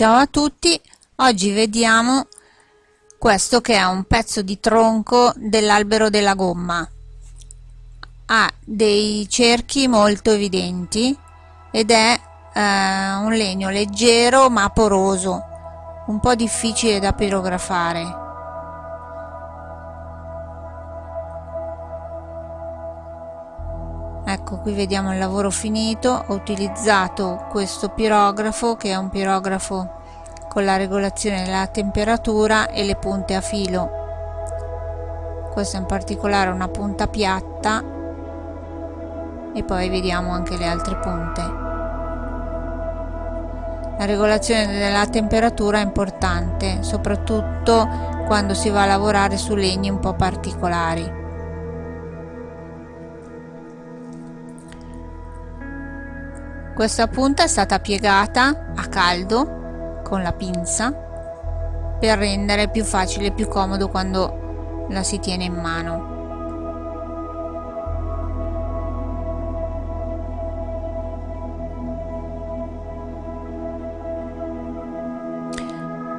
Ciao a tutti, oggi vediamo questo che è un pezzo di tronco dell'albero della gomma. Ha dei cerchi molto evidenti ed è eh, un legno leggero ma poroso, un po' difficile da pirografare. Ecco qui vediamo il lavoro finito ho utilizzato questo pirografo che è un pirografo con la regolazione della temperatura e le punte a filo. Questa in particolare una punta piatta e poi vediamo anche le altre punte. La regolazione della temperatura è importante soprattutto quando si va a lavorare su legni un po' particolari Questa punta è stata piegata a caldo con la pinza per rendere più facile e più comodo quando la si tiene in mano.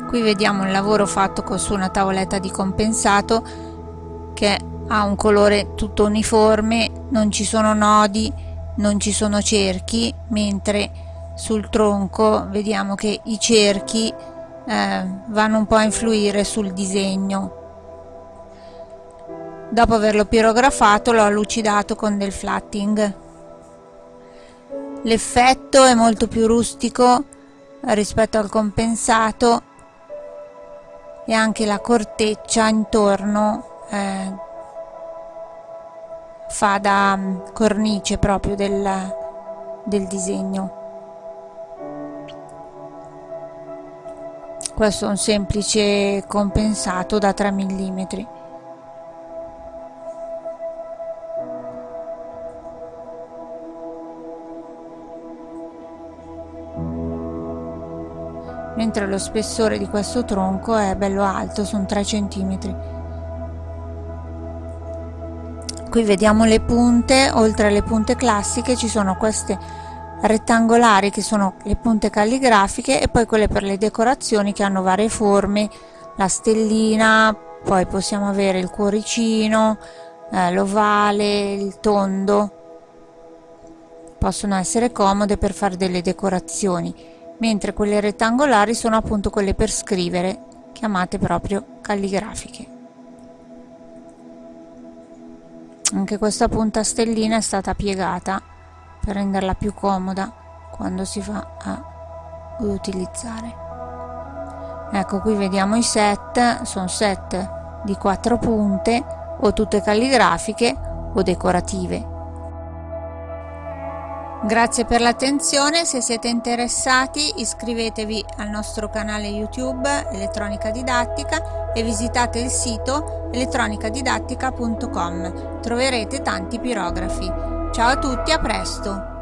Qui vediamo il lavoro fatto su una tavoletta di compensato che ha un colore tutto uniforme, non ci sono nodi non ci sono cerchi mentre sul tronco vediamo che i cerchi eh, vanno un po' a influire sul disegno. Dopo averlo pirografato l'ho lucidato con del flatting. L'effetto è molto più rustico rispetto al compensato e anche la corteccia intorno eh, fa da mm, cornice proprio del, del disegno. Questo è un semplice compensato da 3 mm mentre lo spessore di questo tronco è bello alto sono 3 cm qui vediamo le punte oltre alle punte classiche ci sono queste rettangolari che sono le punte calligrafiche e poi quelle per le decorazioni che hanno varie forme la stellina poi possiamo avere il cuoricino eh, l'ovale il tondo. Possono essere comode per fare delle decorazioni mentre quelle rettangolari sono appunto quelle per scrivere chiamate proprio calligrafiche anche questa punta stellina è stata piegata per renderla più comoda quando si va a utilizzare ecco qui vediamo i set. Sono set di quattro punte o tutte calligrafiche o decorative Grazie per l'attenzione, se siete interessati iscrivetevi al nostro canale YouTube Elettronica Didattica e visitate il sito elettronicadidattica.com, troverete tanti pirografi. Ciao a tutti, a presto!